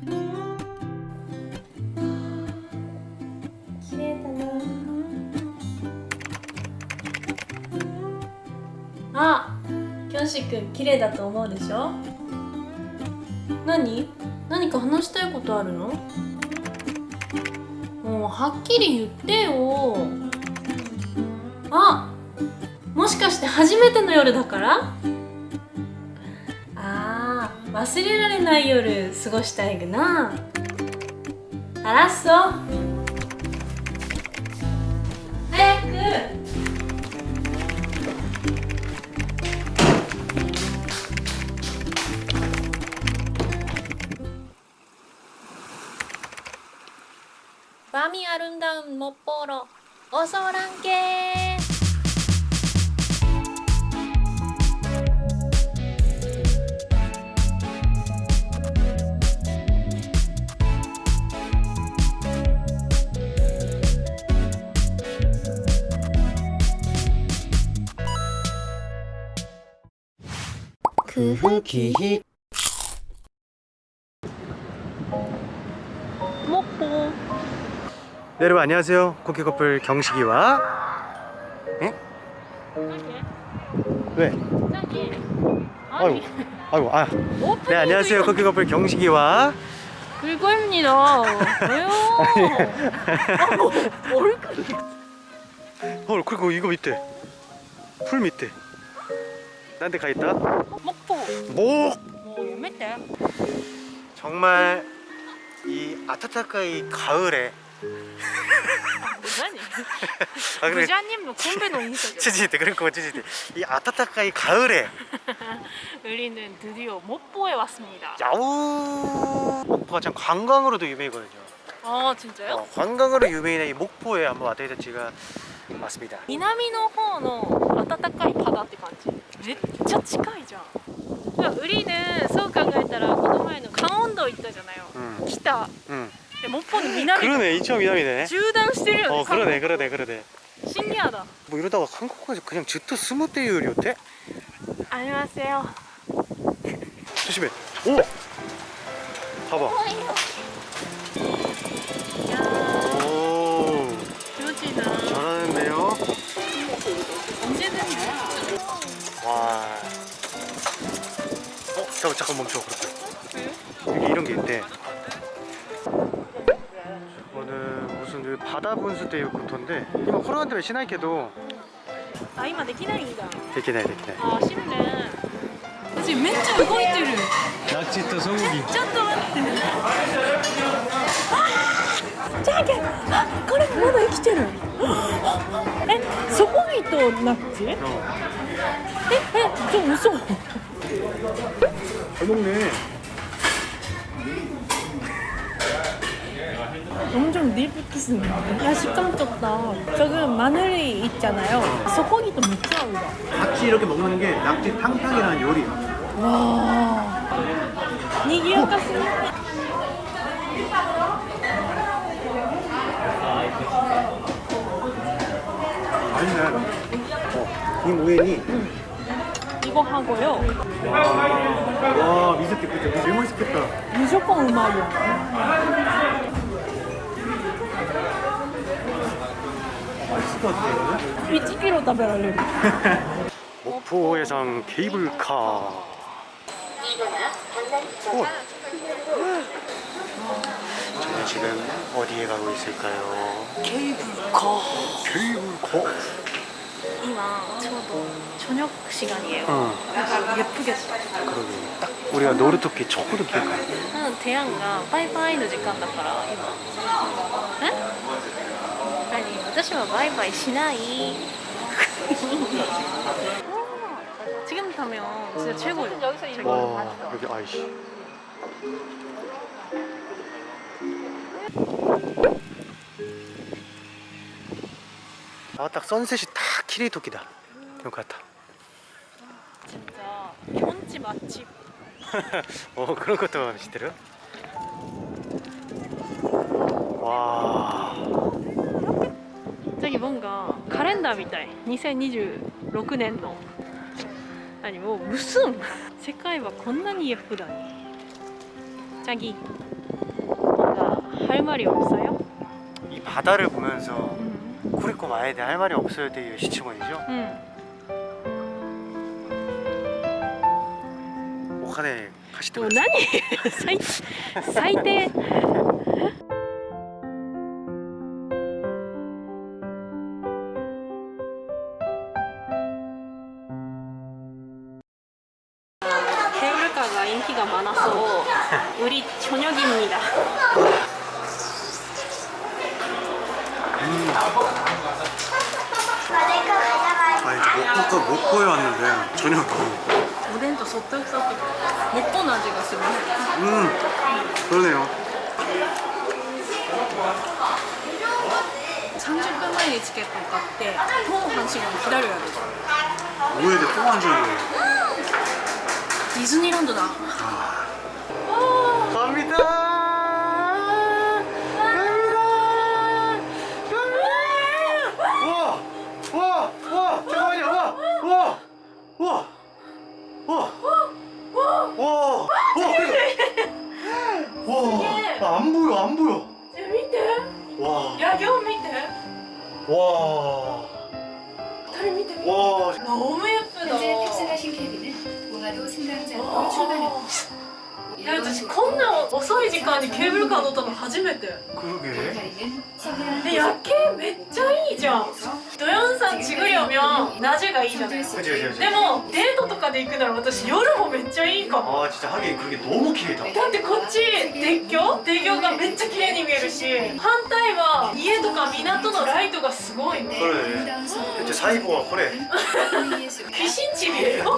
綺麗だな。あキョンシ君綺麗だと思うでしょ？何？何か話したいことあるの？もうはっきり言ってよ。あもしかして初めての夜だから？忘れられない夜過ごしたいぐな알았어早く 밤이 아름다운 못 보러 어서 오란께 그 기히. 먹보 네, 여러분 안녕하세요. 코키 커플 경식이와 에? 왜? 아이고 아이고 아. 네 안녕하세요. 코키 커플 경식이와. 그거입니다. 왜요? 아, 뭐, 뭘 그래 어 그리고 이거 밑에. 풀 밑에. 딴데 가 있다? 먹 보 목 뭐 유명해 정말 이 아타타카이 가을에 뭐지? 아 그래 부자님 뭐 군대 농이죠 찌지대 그러니까 찌지대 이 아타타카이 가을에 우리는 드디어 목포에 왔습니다 야우 목포가 참 관광으로도 유명이거든요 아 진짜요? 어, 관광으로 유명한 이 목포에 한번 와다이다치가 맞습니다 南の方の暖かい바다って感じめっちゃ近いじゃん いや우리는そう考えたらこの前の강원도行ったじゃないよ 응, 北 응. で목포는南 그러네 이쪽 미남이네 縦断してるよね 어 그러네 그러네 그러네 シニアだ 뭐 이러다가 한국에서 그냥 즈토 스무대 요리였대? 안녕하세요 조심해 오! 봐봐 이야 오気持ちいいな 잘하는데요? 언제든지 와 어? 잠깐 잠깐 멈춰 그렇게 여기 이런 게 있대 저거는 무슨 그 바다 분수 대 요구토인데 이거 코로나 때문에 시나이케도 あ今できないんだ 되기네 되기네 あー、シムね私めっちゃ動いてる 낙지 또 소고기 ちょっと待ってあじゃあけあこれまだ生きてるえ そこぎとナッチえ 어. えちょ嘘 잘 먹네 엄청 립키스네 야 식감 좋다 저기 마늘이 있잖아요 소고기도 맥주 아우다 같이 이렇게 먹는 게 낙지 탕탕이라는 요리야 와 니기야카스 맛있네 어, 이 모엔이. 이거 하고요. 와, 와 미소 깊겠다. 제일 맛있겠다. 무조건 음악이야. 맛있을 것 같아 이 TV로 따별하려고. 목포해상 케이블카. 어. 저는 지금 어디에 가고 있을까요? 케이블카 케이블카 今ちょうど 저녁 시간이에요 응 약간 예쁘겠다 그러게 딱 우리가 노르토끼 초코도 기억나 うんテヤンがバイバイの時間だから今え何私はバイバイしない 지금 타면 진짜 최고예요 여기서 이런 와 여기 아이씨 아딱 선셋이 딱 키리토끼다 이거 같아 진짜 현지 맛집 어 그런 것도 시대로 와 저기 뭔가 카렌더 みたい2026年の何もう무슨世界はこんなに예쁘다니 자기 할 말이 없어요? 이 바다를 보면서 음. 코리코 마에대 할 말이 없어요 되게 시치문이죠? 응 음. 오카네 가시대 또 나니? 사이 사이대 인기가 많아서 우리 저녁입니다 먹고왔는데 저녁 오렌 또 소떡소떡. 몇번 아직 갔으면 음 그러네요. 30분 만에 티켓을 갔대 또한 시간 기다려야 되죠 오해돼 또한 시간 디즈니랜드다 아. 갑니다. 너무 예쁘다 현재 탑승하신 케이블은 공화도 승강장으로 출발합니다. いや私こんな遅い時間にケーブルカー乗ったの初めて 그러게 다리는 서해안 え夜景めっちゃいいじゃん ドヨン산지그려면 낮에가いいじゃない 그치 그치 그치 でもデートとかで行くなら私夜もめっちゃいいかも 아 진짜 하긴 그게 너무 길다 だってこっち鉄橋鉄橋がめっちゃ綺麗に見えるし反対は家とか港のライトがすごいね 그래 아름다운 서해 대체 사이보가 그래 예술 귀신집이에요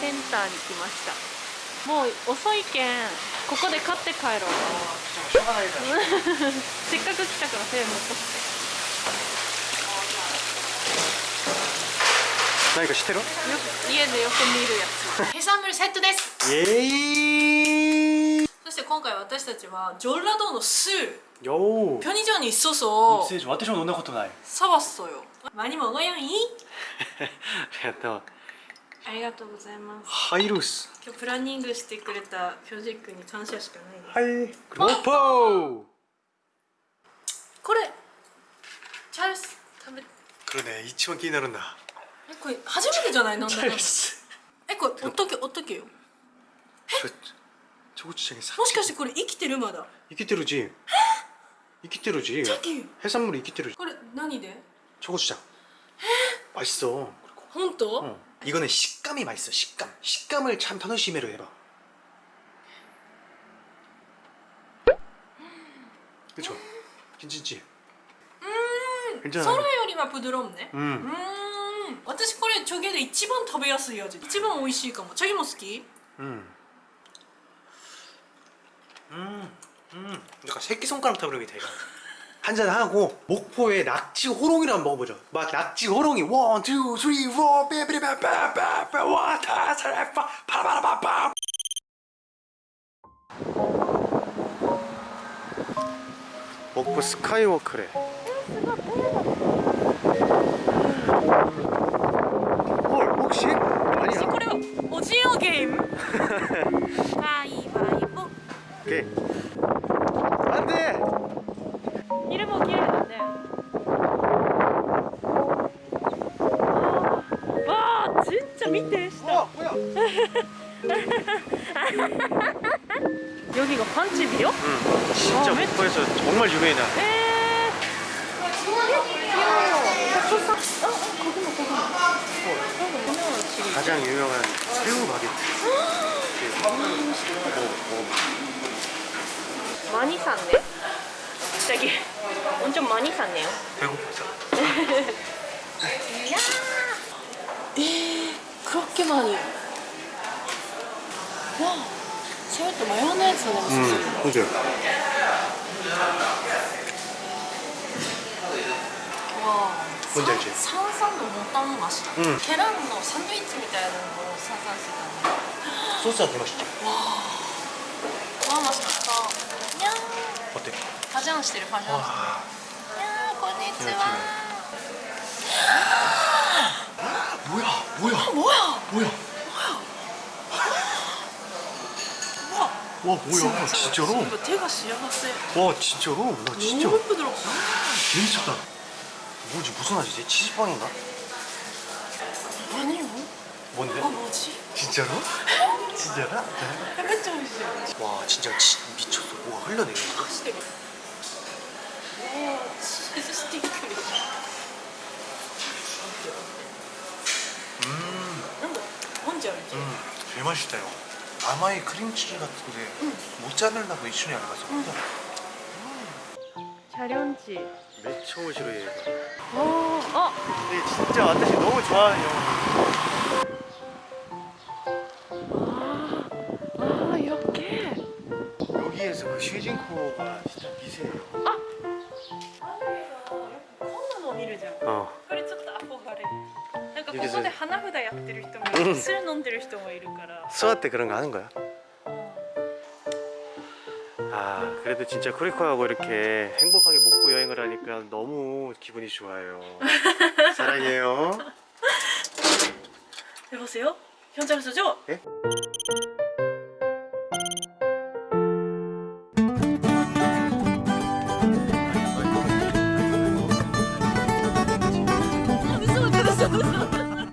センターに来ましたもう遅いけん ここで買って帰ろう 샤가 나이다 せっかく来たから手持っとって 何か知ってるよく家でよく見るやつヘサムルセットです 예이 そして今回私たちはジョルラドーのスー 요 편의점이 있어서 입세주私も飲んだことない 사왔어요 많이 먹어요 이? ありがとう ありがとうございますハイルース今日プランニングしてくれたプロジェクトに感謝しかないですはいロポこれチャールズ食べこれね一番気になるんだえこれ初めてじゃない飲んだチのャールズえこれおっとけおっとけよちょちょこちっちゃいさもしかしてこれ生きてるまだ生きてるじ生きてるじ 저기 해산물이生きてる これ何で 초고추장 맛있어 그리고 本当、 어. 이거는 식감이 맛있어 식감 식감을 참楽しめる 해봐 그쵸? 괜찮지? 괜찮아 それよりはプドロンね 음. うーん私これチョゲで一番食べやすい味一番美味しいかもチョゲも好き 음. 음. 음. 약간 새끼손가락 타버리게 돼 이거 한잔하고 목포의 낙지 호롱이를 한번 먹어보죠. 막 낙지 호롱이 원, 투, 쓰리, 포 빼빼빼빼빼빼 와타 사라파 파라바라바파. 목포 스카이워크래. 헐 혹시? 아니야. 혹시 これ 오징어 게임. 바이바이보. 오케이. 見て下 와 뭐야 여기가 판집이요? 응 진짜 어, 왜- 목포에서 정말 유명한 에 귀여워 백두산 어? 어? 거기만 거기만 어, 유명한 집이 가장 유명한 새우 바게트 먹어 먹어 많이 샀네 갑자기 엄청 많이 샀네요 배고파서 이야 コロッケマンわそれとマヨネーズの味噌汁、うん、わ三三のボタン増し、うん、ケランのサンドイッチみたいなのを三三してたの。ソースが出ましたわあわあマシだった。にゃー。パジャンしてるパジャンしてる。にゃーこんにちは。 뭐야? 어, 뭐야? 뭐야? 와 뭐야 진짜, 로 제가 시원하세요 와 진짜로? 와 진짜 너무 부드럽다 미쳤다 뭐지 무슨 맛이지? 치즈빵인가? 아니요 뭔데? 아 뭐지? 진짜로? 진짜라? 햄버정이지 네. 와 진짜 치, 미쳤어 뭐가 흘러내려 아, 맛있어요. 아마이 크림치즈 같은데 모짜렐라고 이슈니 알바서. 자련치. 매우 싫어해요. 오, 어. 근데 진짜 와타시 너무 좋아하는 아, 아 이렇게. 여기에서 그 쉐징코가 진짜 미세해요. 아. 한국에서 커먼 어미를 잡. 어. ですねこで花札やってる人もいる、酢飲んでる人もいるから。 수아 때 그런 거 하는 거야? 아 그래도 진짜 코리코하고 이렇게 행복하게 목포 여행을 하니까 너무 기분이 좋아요 사랑해요 여보세요? 현장 수죠? 예?